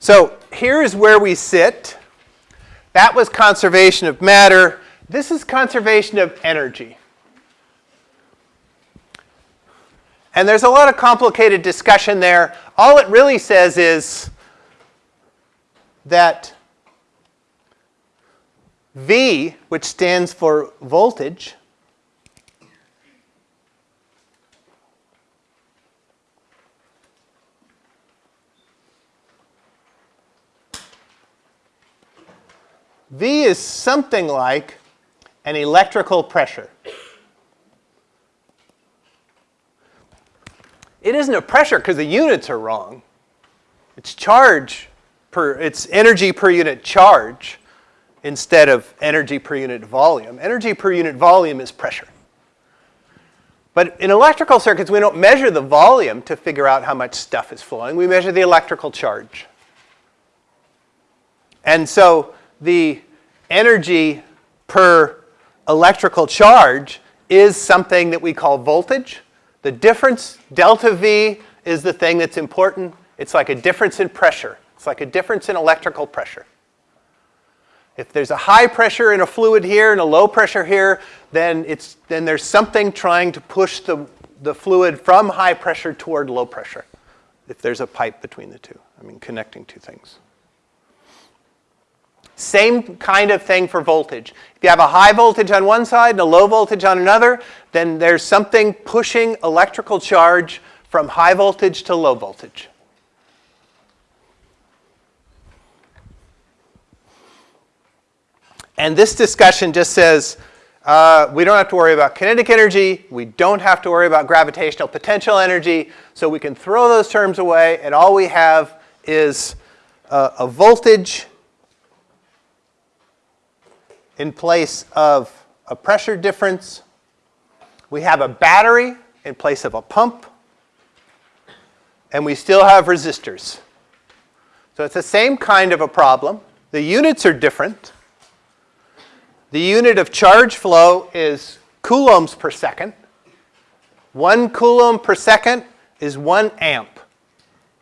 So here is where we sit. That was conservation of matter. This is conservation of energy. And there's a lot of complicated discussion there. All it really says is that V, which stands for voltage, V is something like an electrical pressure. It isn't a pressure because the units are wrong. It's charge per, it's energy per unit charge instead of energy per unit volume. Energy per unit volume is pressure. But in electrical circuits, we don't measure the volume to figure out how much stuff is flowing. We measure the electrical charge. And so the energy per electrical charge is something that we call voltage. The difference, delta V, is the thing that's important. It's like a difference in pressure. It's like a difference in electrical pressure. If there's a high pressure in a fluid here and a low pressure here, then, it's, then there's something trying to push the, the fluid from high pressure toward low pressure, if there's a pipe between the two, I mean connecting two things. Same kind of thing for voltage. If you have a high voltage on one side and a low voltage on another, then there's something pushing electrical charge from high voltage to low voltage. And this discussion just says uh, we don't have to worry about kinetic energy. We don't have to worry about gravitational potential energy. So we can throw those terms away, and all we have is uh, a voltage in place of a pressure difference. We have a battery in place of a pump. And we still have resistors. So it's the same kind of a problem. The units are different. The unit of charge flow is coulombs per second. One coulomb per second is one amp.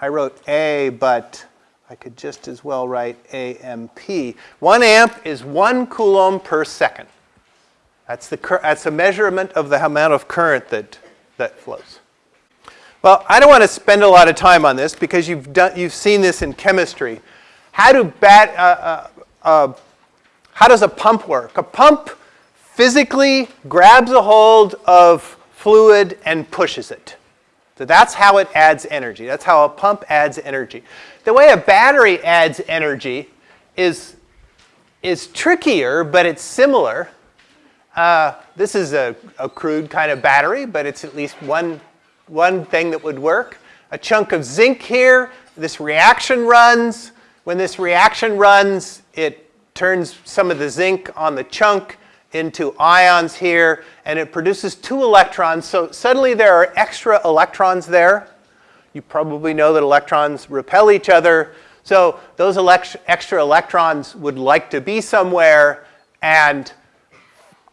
I wrote A, but I could just as well write AMP. One amp is one coulomb per second. That's, the, that's a measurement of the amount of current that, that flows. Well, I don't want to spend a lot of time on this because you've, done, you've seen this in chemistry. How do bat, uh, uh, uh, how does a pump work? A pump physically grabs a hold of fluid and pushes it. So that's how it adds energy. That's how a pump adds energy. The way a battery adds energy is, is trickier, but it's similar. Uh, this is a, a crude kind of battery, but it's at least one, one thing that would work. A chunk of zinc here, this reaction runs. When this reaction runs, it turns some of the zinc on the chunk into ions here, and it produces two electrons. So suddenly there are extra electrons there. You probably know that electrons repel each other. So those elect extra electrons would like to be somewhere, and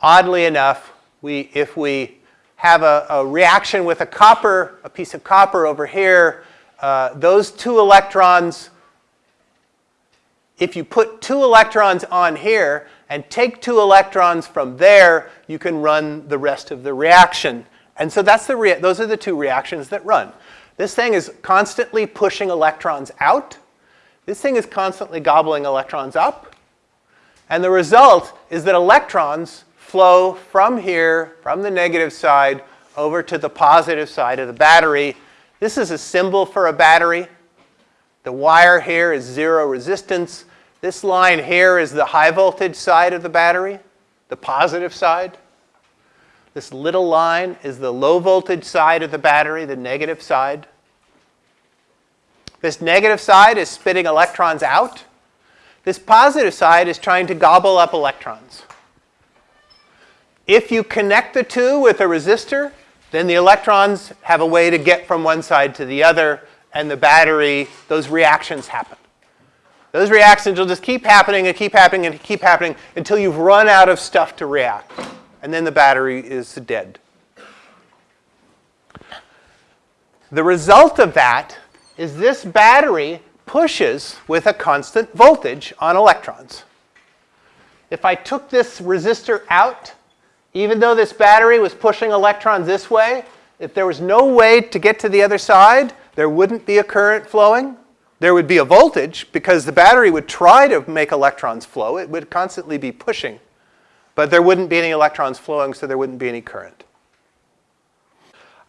oddly enough, we, if we have a, a reaction with a copper, a piece of copper over here, uh, those two electrons if you put two electrons on here and take two electrons from there, you can run the rest of the reaction. And so that's the those are the two reactions that run. This thing is constantly pushing electrons out. This thing is constantly gobbling electrons up. And the result is that electrons flow from here, from the negative side, over to the positive side of the battery. This is a symbol for a battery. The wire here is zero resistance. This line here is the high voltage side of the battery, the positive side. This little line is the low voltage side of the battery, the negative side. This negative side is spitting electrons out. This positive side is trying to gobble up electrons. If you connect the two with a resistor, then the electrons have a way to get from one side to the other, and the battery, those reactions happen. Those reactions will just keep happening and keep happening and keep happening until you've run out of stuff to react. And then the battery is dead. The result of that is this battery pushes with a constant voltage on electrons. If I took this resistor out, even though this battery was pushing electrons this way, if there was no way to get to the other side, there wouldn't be a current flowing. There would be a voltage because the battery would try to make electrons flow. It would constantly be pushing. But there wouldn't be any electrons flowing, so there wouldn't be any current.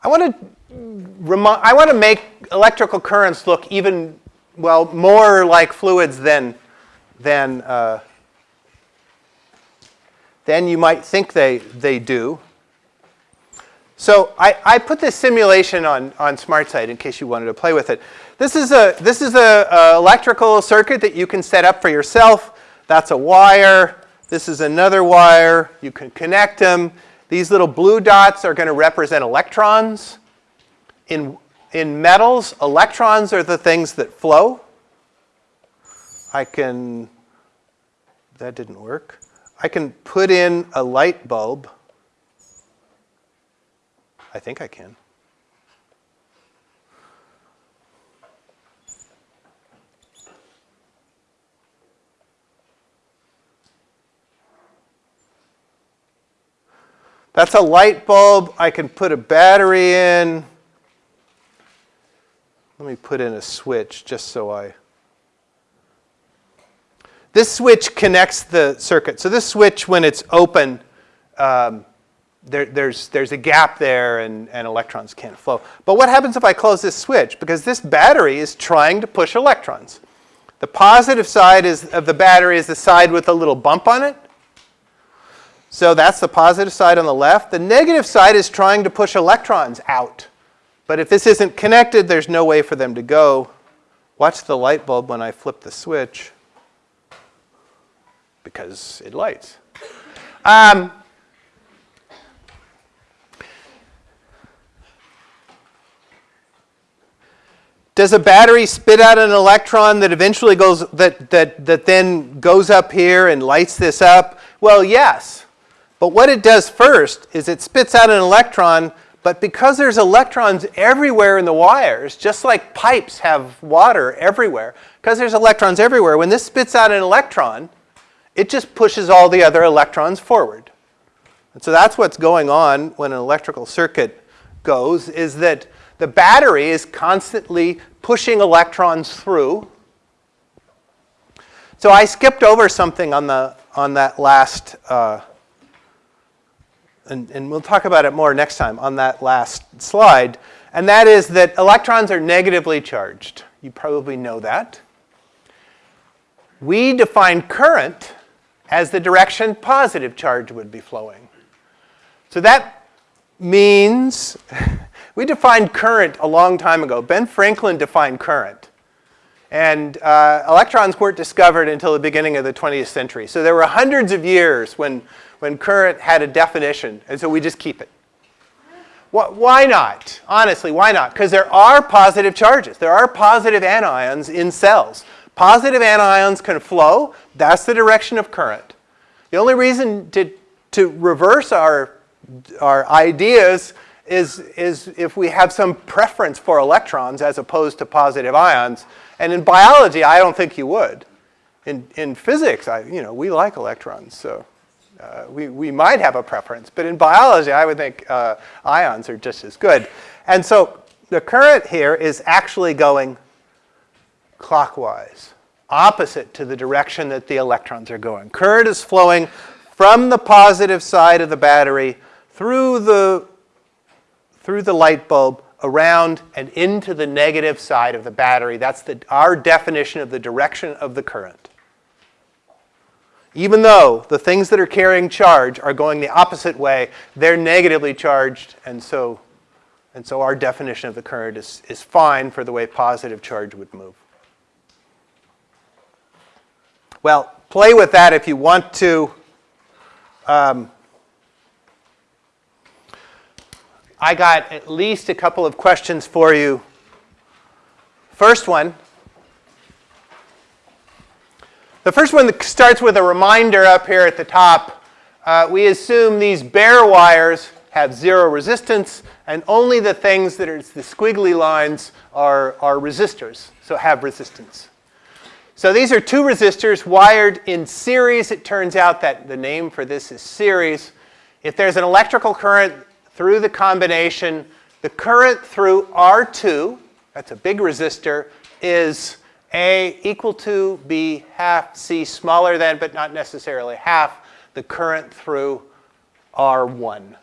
I want to, I want to make electrical currents look even, well, more like fluids than, than, uh, than you might think they, they do. So I, I put this simulation on, on SmartSite in case you wanted to play with it. This is a this is a, a, electrical circuit that you can set up for yourself. That's a wire. This is another wire. You can connect them. These little blue dots are going to represent electrons. In in metals, electrons are the things that flow. I can that didn't work. I can put in a light bulb. I think I can. That's a light bulb. I can put a battery in. Let me put in a switch just so I... This switch connects the circuit. So this switch, when it's open, um, there, there's, there's a gap there and, and electrons can't flow. But what happens if I close this switch? Because this battery is trying to push electrons. The positive side is, of the battery is the side with a little bump on it. So that's the positive side on the left. The negative side is trying to push electrons out. But if this isn't connected, there's no way for them to go. Watch the light bulb when I flip the switch because it lights. Um, Does a battery spit out an electron that eventually goes, that, that, that then goes up here and lights this up? Well, yes. But what it does first is it spits out an electron, but because there's electrons everywhere in the wires, just like pipes have water everywhere, because there's electrons everywhere, when this spits out an electron, it just pushes all the other electrons forward. And so that's what's going on when an electrical circuit goes, is that the battery is constantly pushing electrons through. So I skipped over something on, the, on that last uh, and, and we'll talk about it more next time on that last slide, and that is that electrons are negatively charged. You probably know that. We define current as the direction positive charge would be flowing. So that means we defined current a long time ago. Ben Franklin defined current. And uh, electrons weren't discovered until the beginning of the 20th century. So there were hundreds of years when when current had a definition, and so we just keep it. Why not? Honestly, why not? Because there are positive charges. There are positive anions in cells. Positive anions can flow. That's the direction of current. The only reason to, to reverse our, our ideas is, is if we have some preference for electrons as opposed to positive ions. And in biology, I don't think you would. In, in physics, I, you know, we like electrons. So. Uh, we, we might have a preference, but in biology, I would think uh, ions are just as good. And so the current here is actually going clockwise, opposite to the direction that the electrons are going. Current is flowing from the positive side of the battery through the, through the light bulb around and into the negative side of the battery. That's the, our definition of the direction of the current even though the things that are carrying charge are going the opposite way, they're negatively charged, and so, and so our definition of the current is, is fine for the way positive charge would move. Well, play with that if you want to. Um, I got at least a couple of questions for you. First one, the first one starts with a reminder up here at the top. Uh, we assume these bare wires have zero resistance, and only the things that are the squiggly lines are, are resistors, so have resistance. So these are two resistors wired in series. It turns out that the name for this is series. If there's an electrical current through the combination, the current through R2, that's a big resistor, is A equal to B half C smaller than, but not necessarily half, the current through R1.